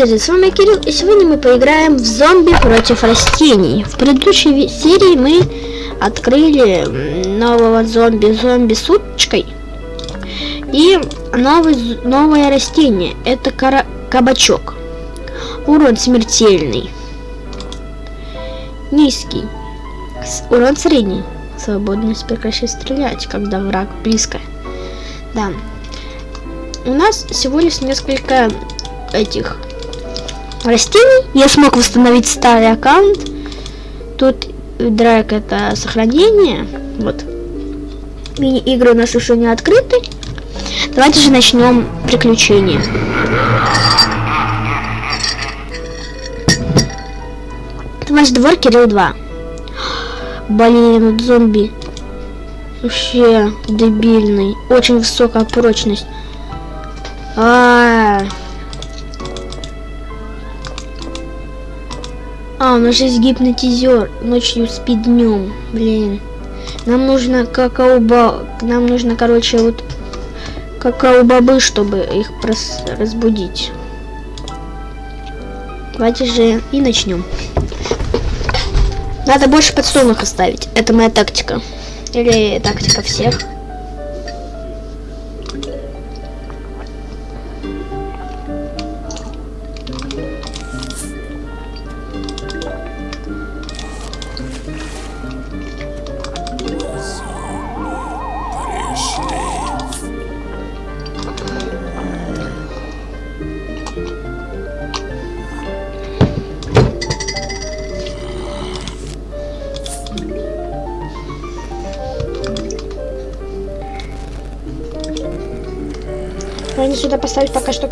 привет, с вами Кирилл, и сегодня мы поиграем в зомби против растений. В предыдущей серии мы открыли нового зомби, зомби с уточкой. И новый, новое растение, это кара кабачок. Урон смертельный. Низкий. Урон средний. Свободность прекращать стрелять, когда враг близко. Да. У нас всего лишь несколько этих растений. Я смог восстановить старый аккаунт. Тут драйк это сохранение. Вот. Мини-игры у нас еще не открыты. Давайте же начнем приключения. Это наш двор Кирилл 2. Блин, зомби. Вообще дебильный. Очень высокая прочность. А, -а, -а. А, у нас есть гипнотизер. Ночью спит днем. Блин. Нам нужно какао-ба... Нам нужно, короче, вот какао-бобы, чтобы их прос... разбудить. Давайте же и начнем. Надо больше подсолнух оставить. Это моя тактика. Или тактика всех.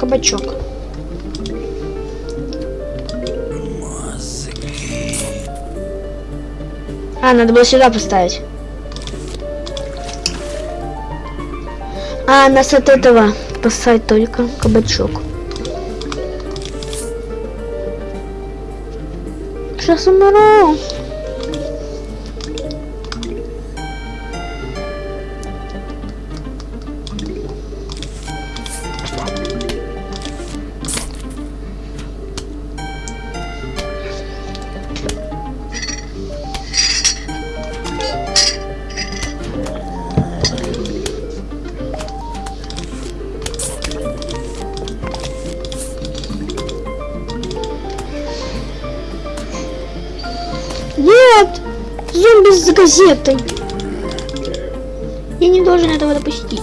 Кабачок. А, надо было сюда поставить. А, нас от этого поставить только кабачок. Сейчас умру. Газетой! Я не должен этого допустить.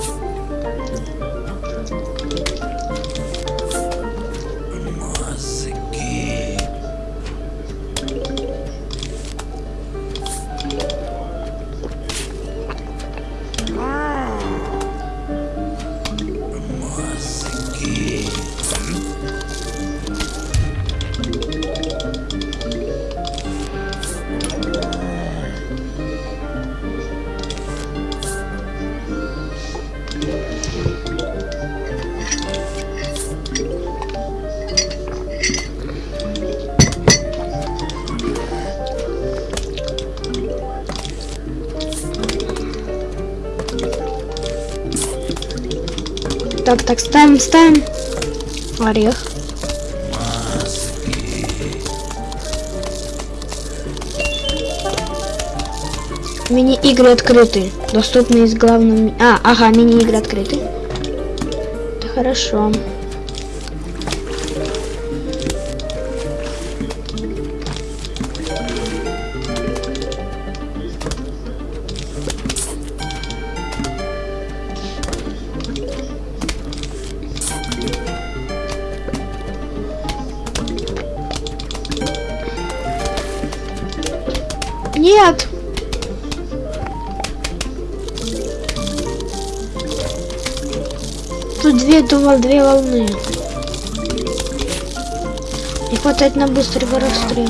Так, так, ставим, ставим. Орех. Мини-игры открыты. Доступны из главного... А, ага, мини-игры открыты. Это хорошо. Нет! Тут две, думал, две волны. Не хватает на быстрый расстрел.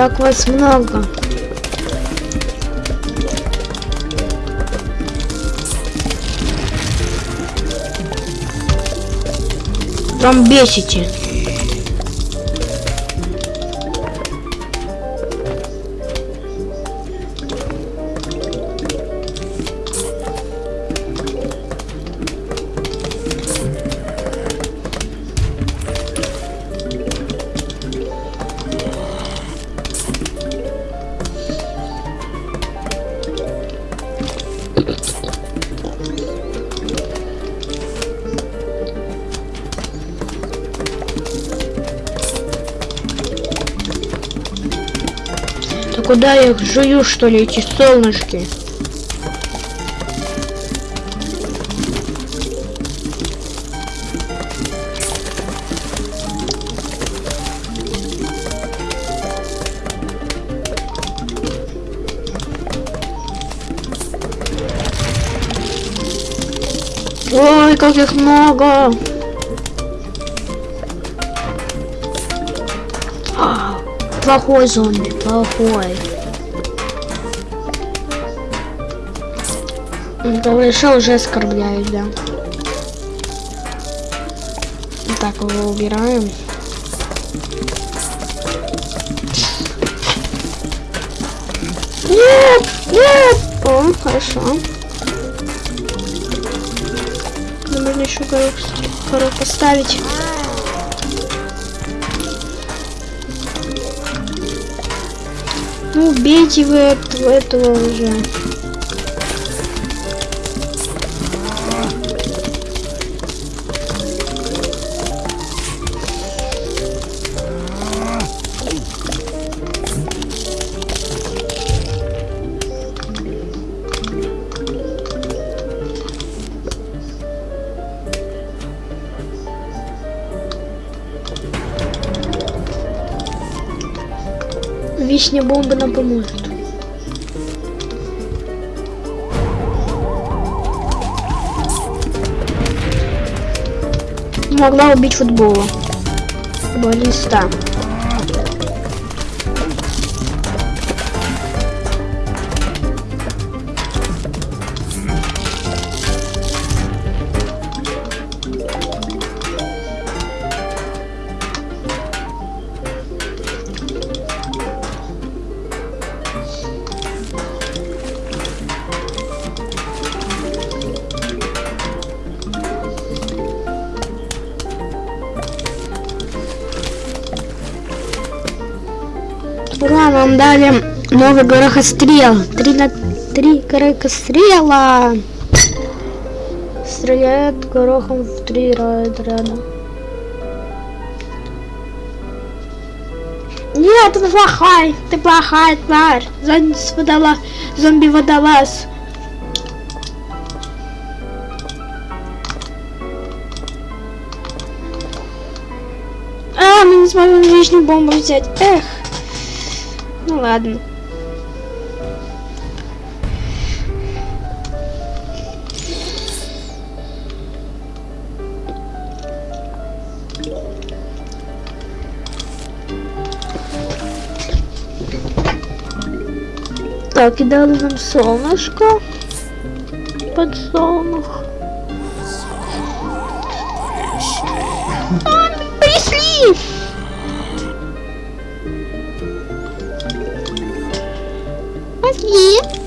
Как вас много. Прям бесите. Куда я их жую, что ли, эти солнышки? Ой, как их много! Плохой зомби, плохой. Говориша уже оскорбляют, да. Так, его убираем. Нет! Нет! О, хорошо. Нужно еще горох поставить. Ну, убейте вы этого, этого уже. Вишня бомба нам поможет. Могла убить футбола. Футболиста. Нам дали новый горохострел. Три на три горохострела. Стреляет горохом в три ряда. Нет, ты плохой, ты плохая тварь. Зомби водолаз, зомби водолаз. А, мы не сможем лишнюю бомбу взять. Эх. Ладно. Так, и дали нам солнышко. Подсолнух. 咦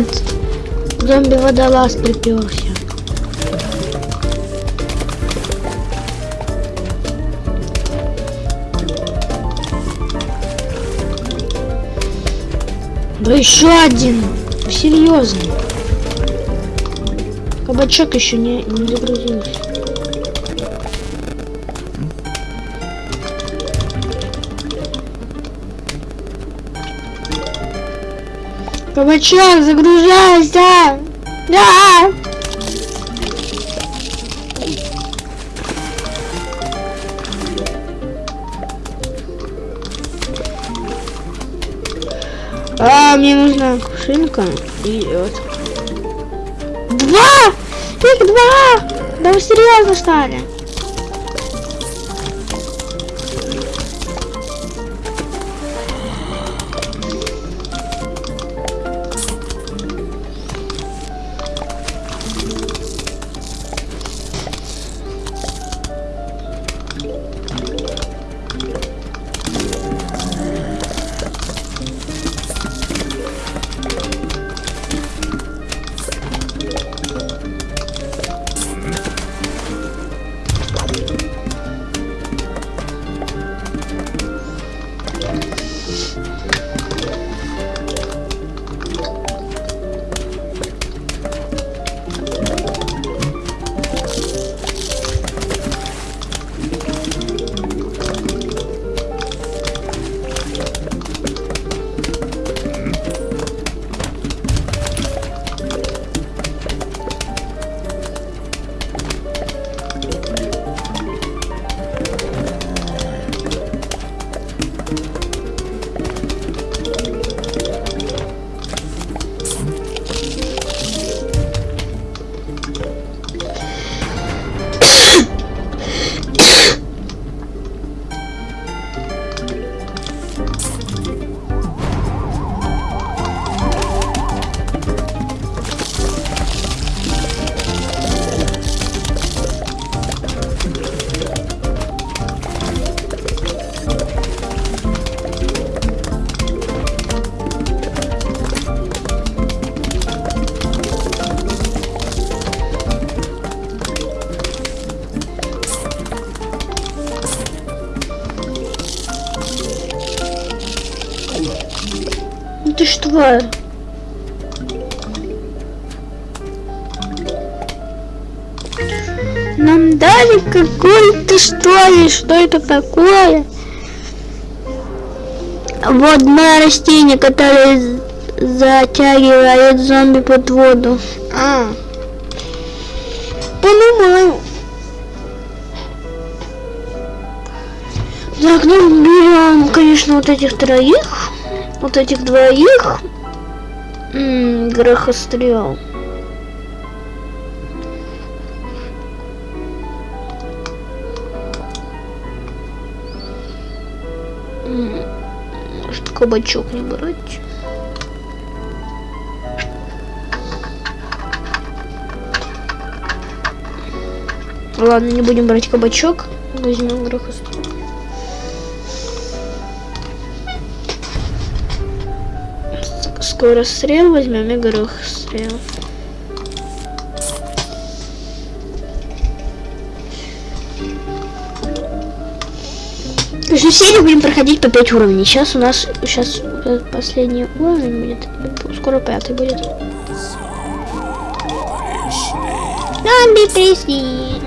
Нет, зомби-водолаз приперся. Да еще один. Серьезно. Кабачок еще не, не загрузился. Кабачок, загружайся! Да! А, мне нужна кувшинка и вот. Два! Их два! Да вы серьезно стали? Ты что? Нам дали какой-то что ли? Что это такое? Водное растение, которое затягивает зомби под воду. А, понимаю. Так, ну берем, конечно, вот этих троих, вот этих двоих. Ммм, грохострел. Может, кабачок не брать? Ладно, не будем брать кабачок. Возьмем грохострел. Скорострел возьмем и грохострел. Всю серию будем проходить по 5 уровней. Сейчас у нас сейчас последний уровень будет. Скоро пятый будет. Зомби пришли.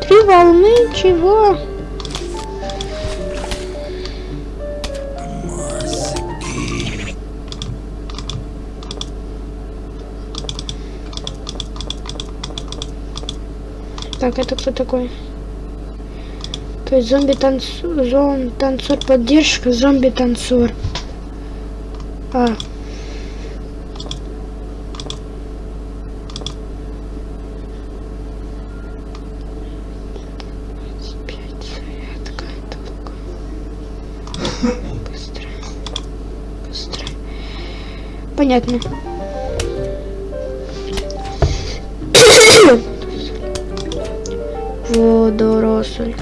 Три волны, чего? Так, это кто такой? То есть зомби танцор, зомби танцор поддержка, зомби танцор. А. Водоросль.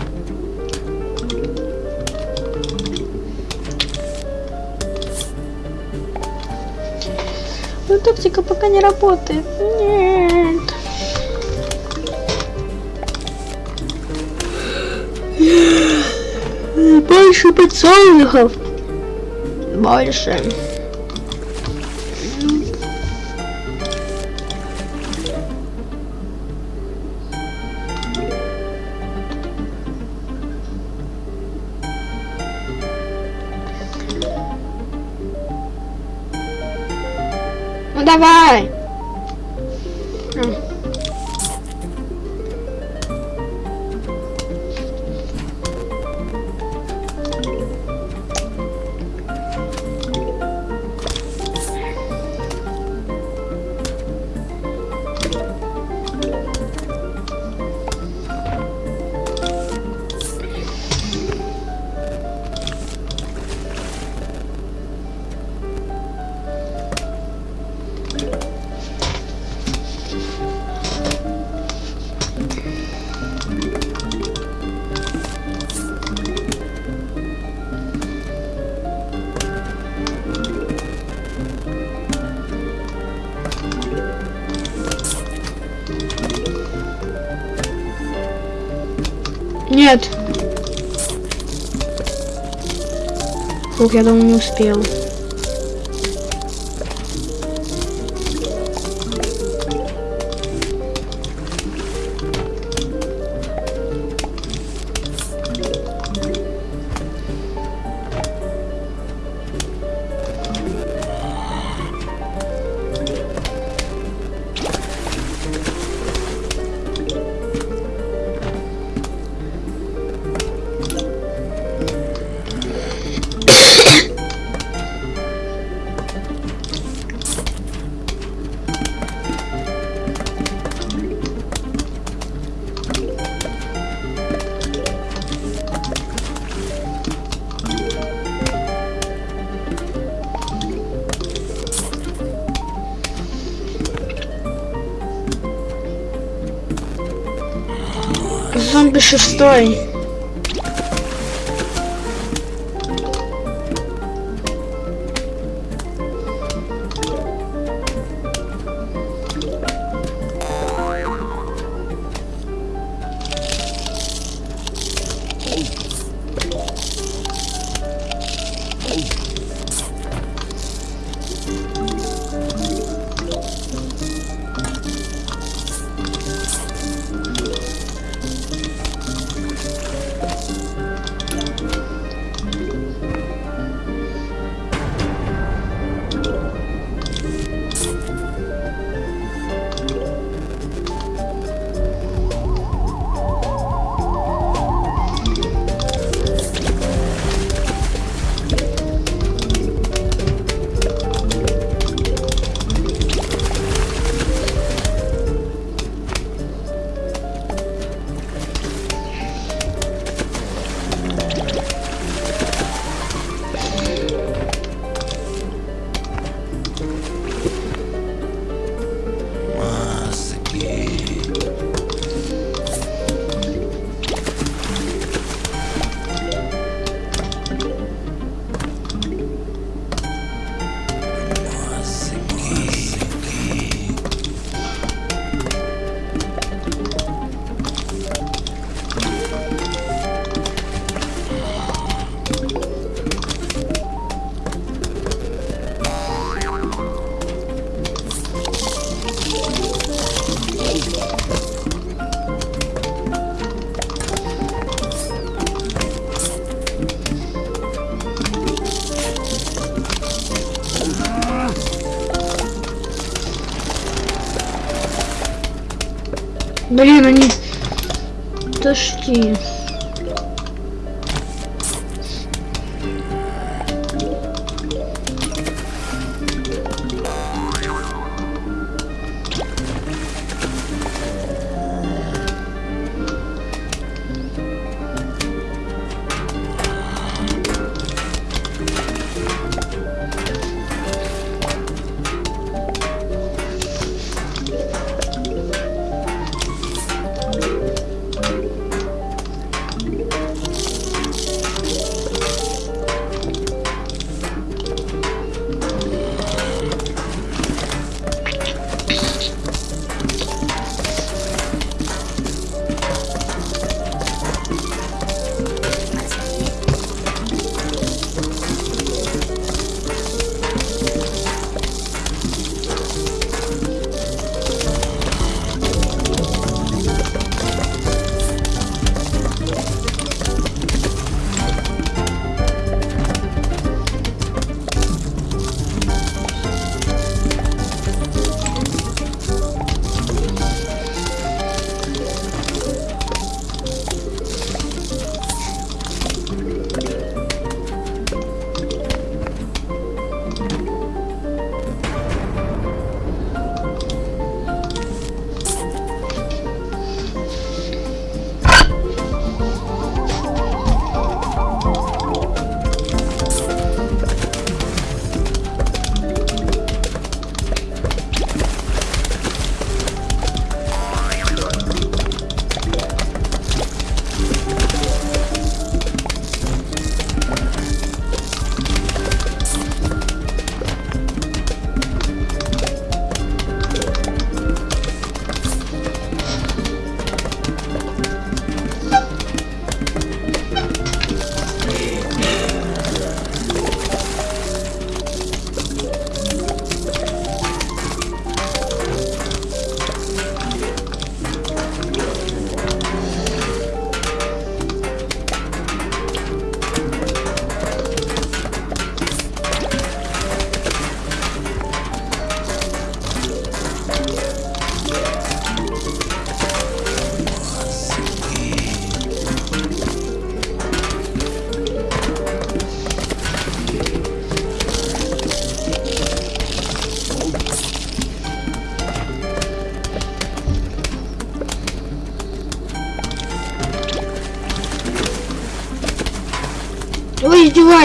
Ну, тактика пока не работает. Нет. Больше подсолнухов. Больше. Ну давай. Фух, я думаю, не успел. Шестой. Блин, они... Тошки.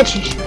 Вы издеваетесь?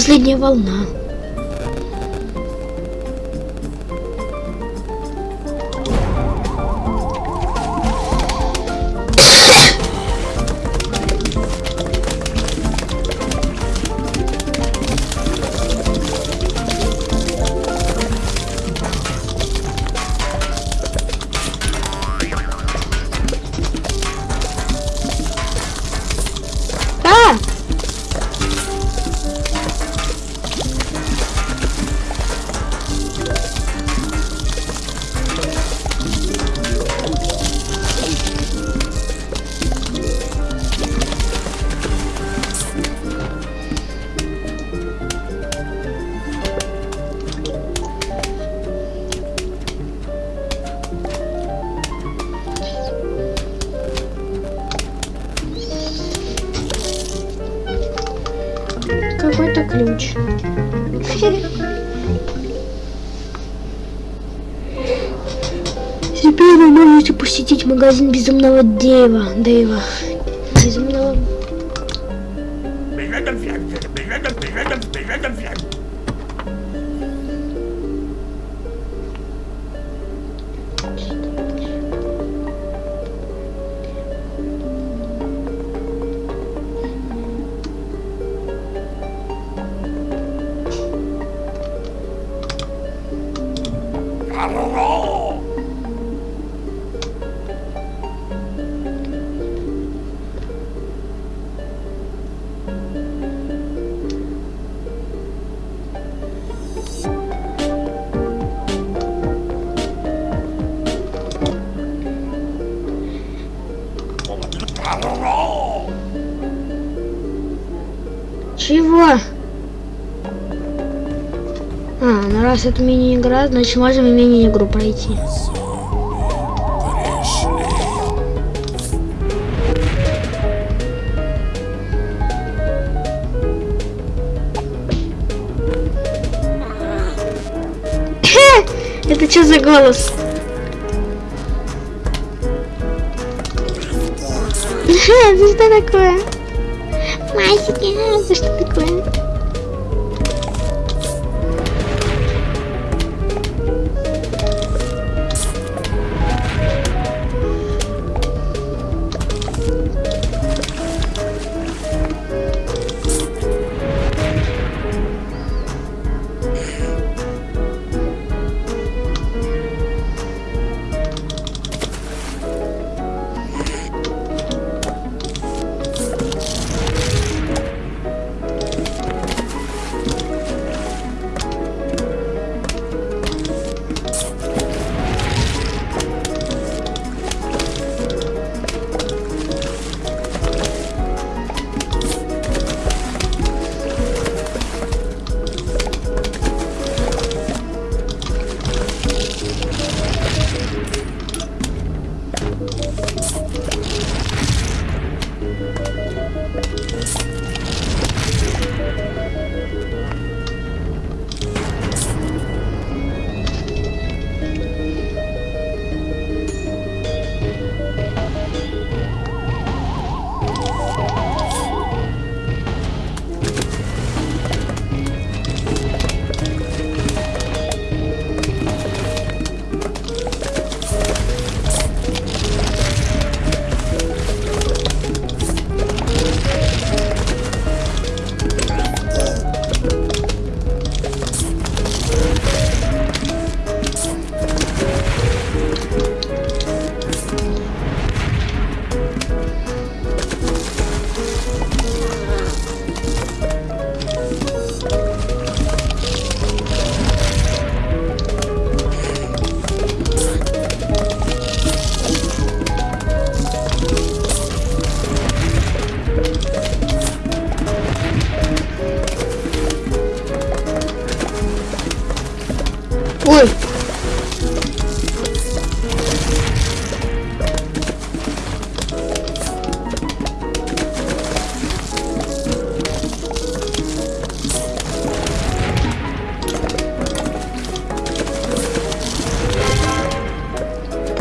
Последняя волна. Магазин безумного Дэйва. Дэйва. Раз это мини-игра, значит можем и мини-игру пройти. Это что за голос? Это что такое? Масики, это что такое?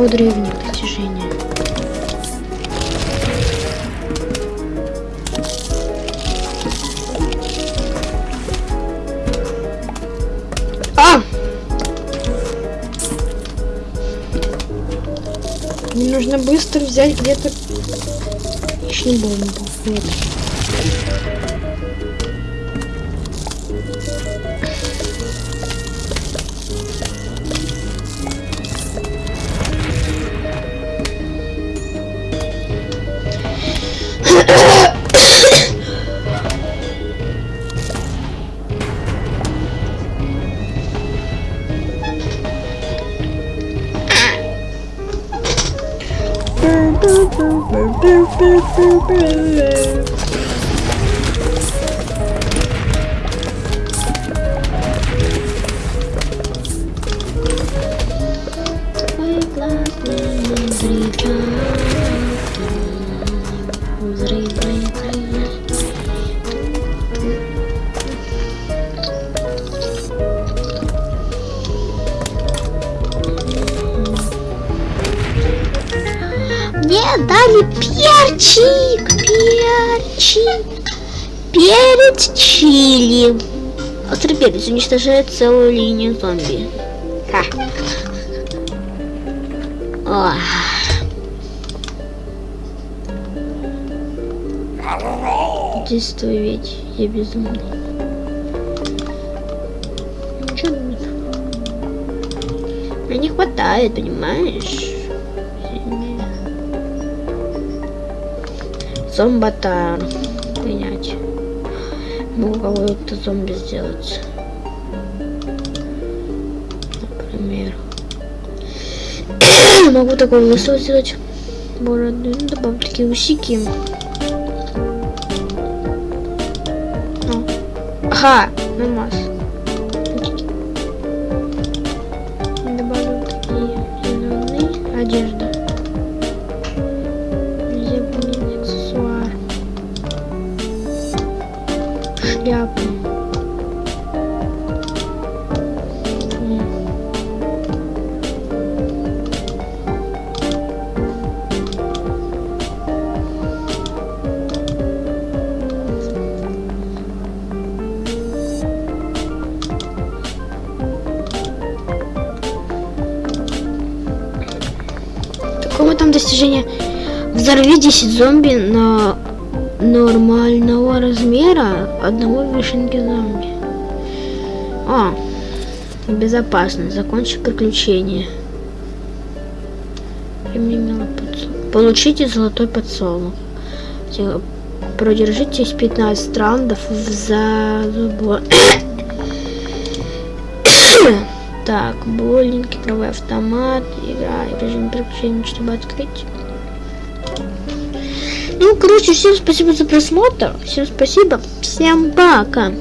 По древним достижениям. А! Мне нужно быстро взять где-то лишнюю бомбу. Вот. Дали перчик, перчик, перец чили. Острый перец уничтожает целую линию зомби. Ха. Ох. Действуй ведь, я безумный. Ничего нет. Мне не хватает, понимаешь? Зомбатар. Принять. Могу кого-то зомби сделать. Например. Могу такой лысого сделать. Бороды. Ну, добавлю такие усики. Ага, намаз. 10 зомби на нормального размера одного вишенки зомби. А, безопасно. Закончи приключение. Получите золотой подсолнух. Те- Продержитесь 15 раундов за забор. Так, боулинг, игровой автомат, игра, режим приключений, чтобы открыть. Ну, короче, всем спасибо за просмотр. Всем спасибо. Всем пока.